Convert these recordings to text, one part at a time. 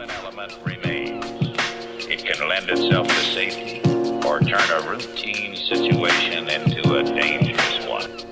human element remains. It can lend itself to safety or turn a routine situation into a dangerous one.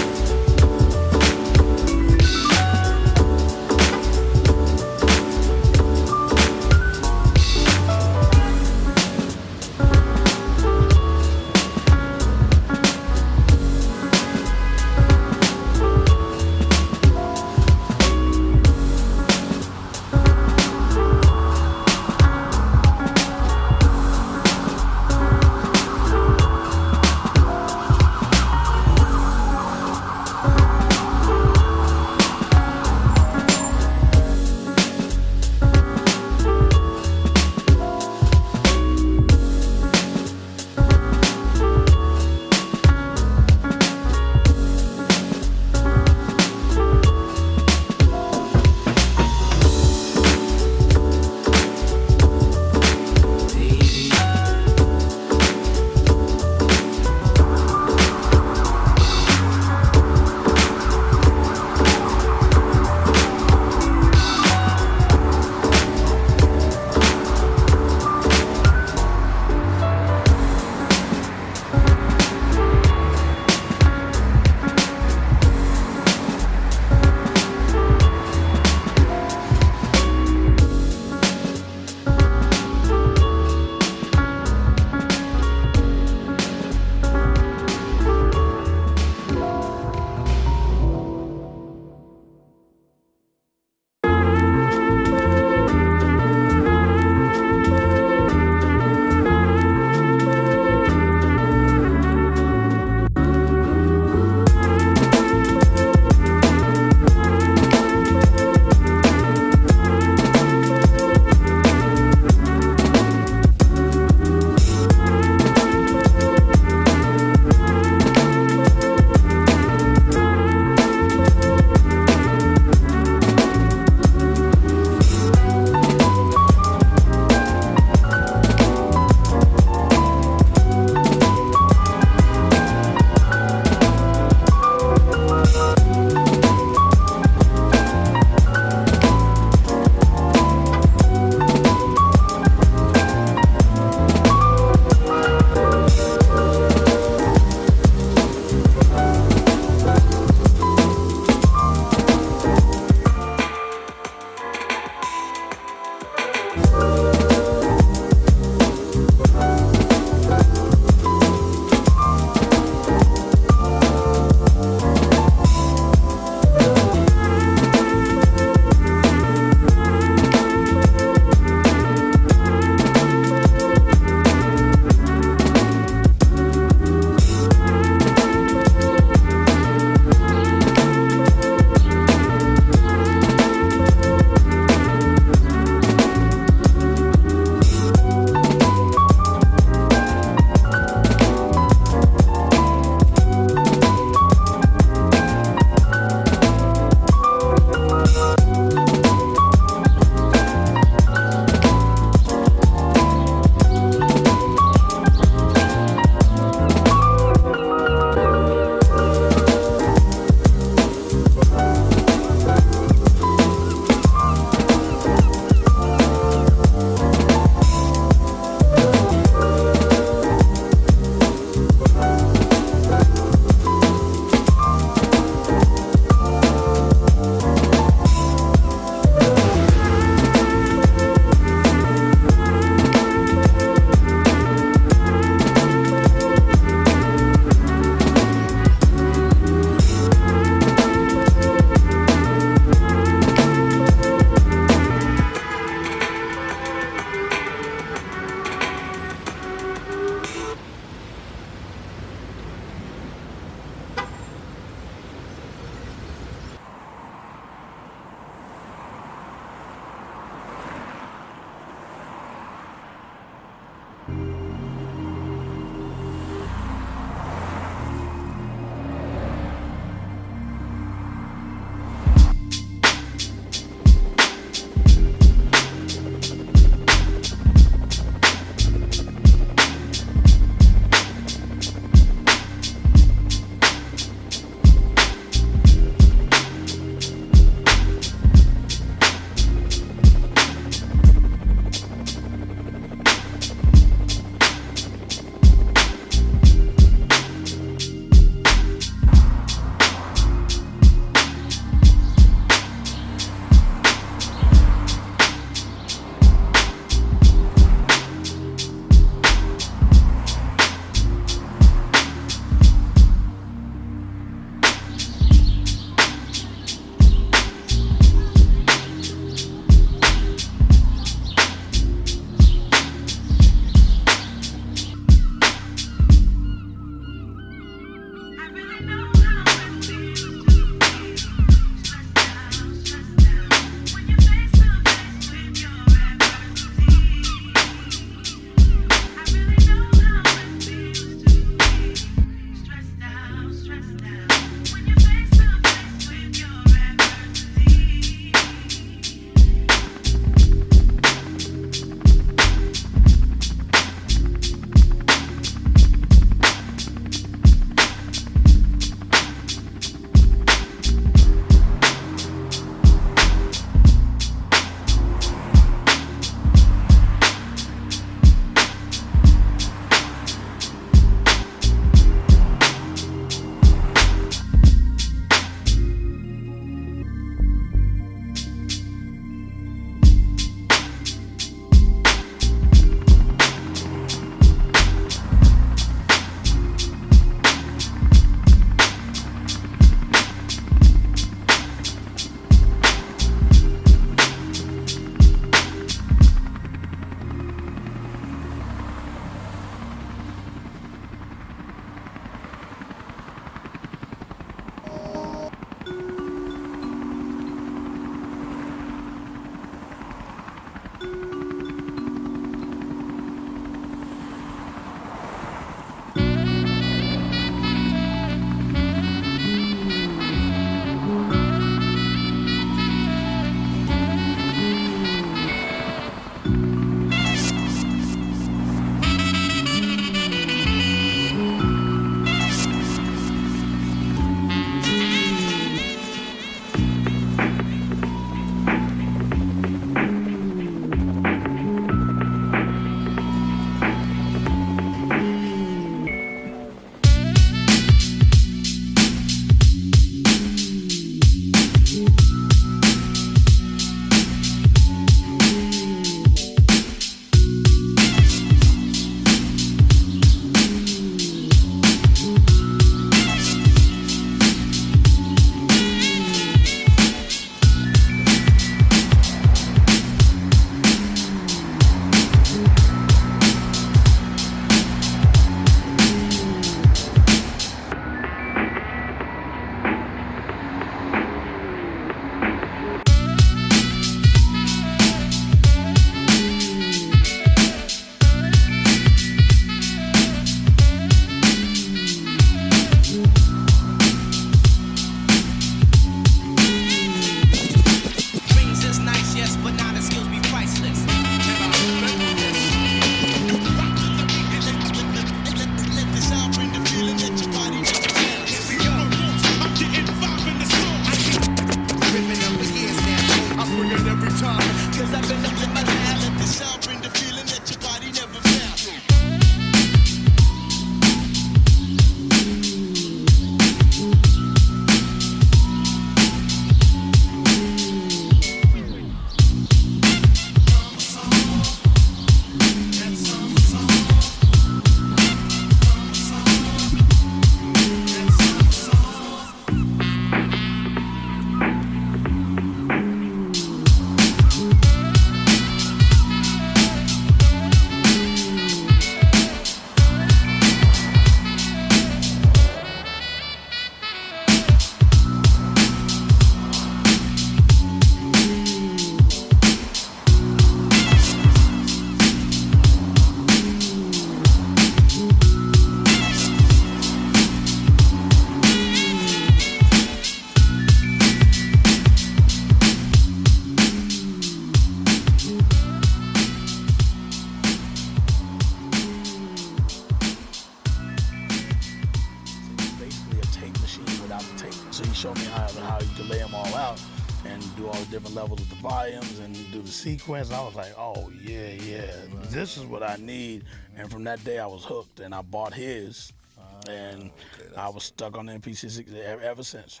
sequence, I was like, oh, yeah, yeah, right. this is what I need. And from that day, I was hooked and I bought his. Ah, and okay, I was stuck on the NPC ever since.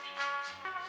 Thank